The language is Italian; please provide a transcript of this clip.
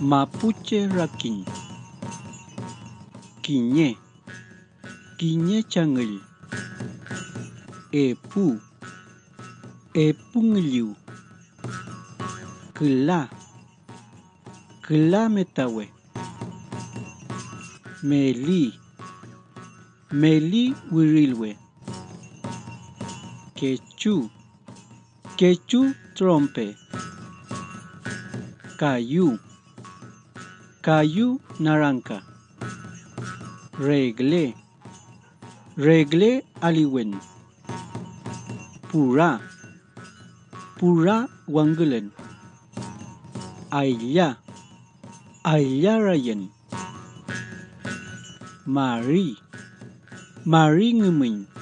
Mapuche Rakin. Kiñe. Kiñe Changil. Epu. Epungiliu Kla. Kla Metawe Meli. Meli Wirilwe Quechu. Quechu Trompe. Cayu Kayu Naranca Regle. Regle Aliwen. Pura. Pura Wangulen Ayla Ayla Ryan. Mari, mari Ngumin